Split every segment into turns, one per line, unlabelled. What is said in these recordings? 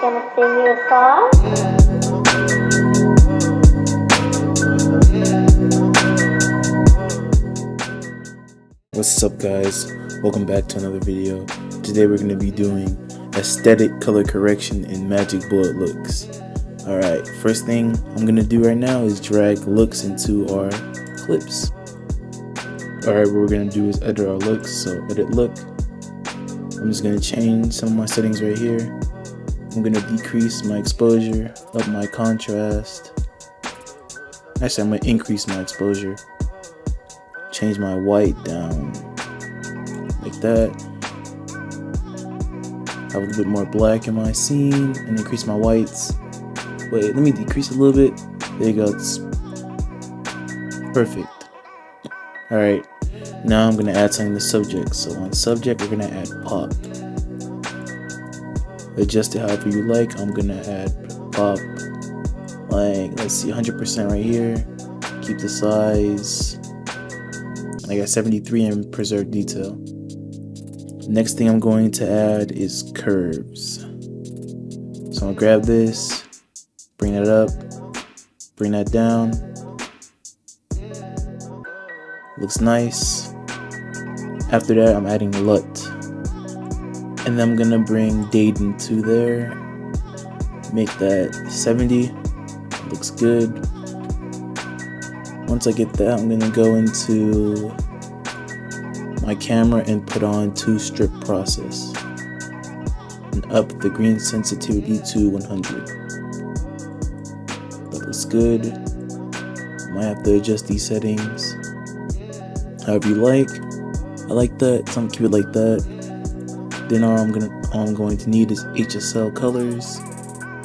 gonna sing you a song?
What's up guys? Welcome back to another video. Today we're going to be doing aesthetic color correction in Magic Bullet Looks. Alright, first thing I'm going to do right now is drag looks into our clips. Alright, what we're going to do is edit our looks. So edit look. I'm just going to change some of my settings right here. I'm to decrease my exposure, up my contrast. Actually, I'm to increase my exposure change my white down like that. Have a little bit more black in my scene and increase my whites. Wait, let me decrease a little bit. There you go. It's perfect. Alright, now I'm gonna add something to subject. So on subject, we're gonna add pop. Adjust it however you like. I'm gonna add pop like let's see 100% right here. Keep the size I got 73 in preserved detail. Next thing I'm going to add is curves. So I'm gonna grab this, bring that up, bring that down. Looks nice. After that, I'm adding LUT. And then I'm gonna bring Dayton to there. Make that 70. Looks good. Once I get that, I'm gonna go into my camera and put on two strip process and up the green sensitivity to 100. That looks good. Might have to adjust these settings however you like. I like that, so I'm keep it like that. Then all I'm gonna all I'm going to need is HSL colors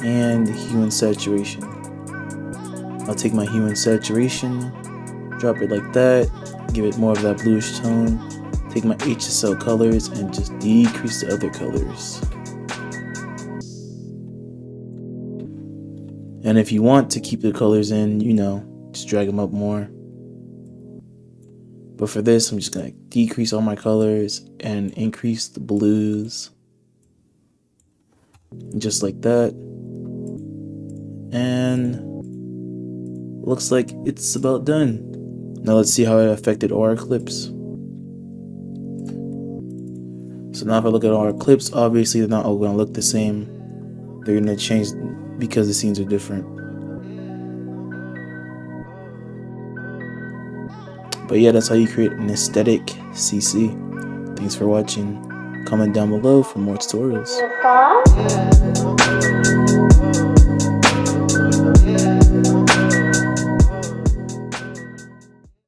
and hue and saturation. I'll take my hue and saturation, drop it like that, give it more of that bluish tone, take my HSL colors and just decrease the other colors. And if you want to keep the colors in, you know, just drag them up more. But for this, I'm just gonna decrease all my colors and increase the blues. Just like that. And looks like it's about done. Now let's see how it affected our clips. So now if I look at our clips, obviously they're not all gonna look the same. They're gonna change because the scenes are different. But yeah, that's how you create an aesthetic CC. Thanks for watching. Comment down below for more tutorials.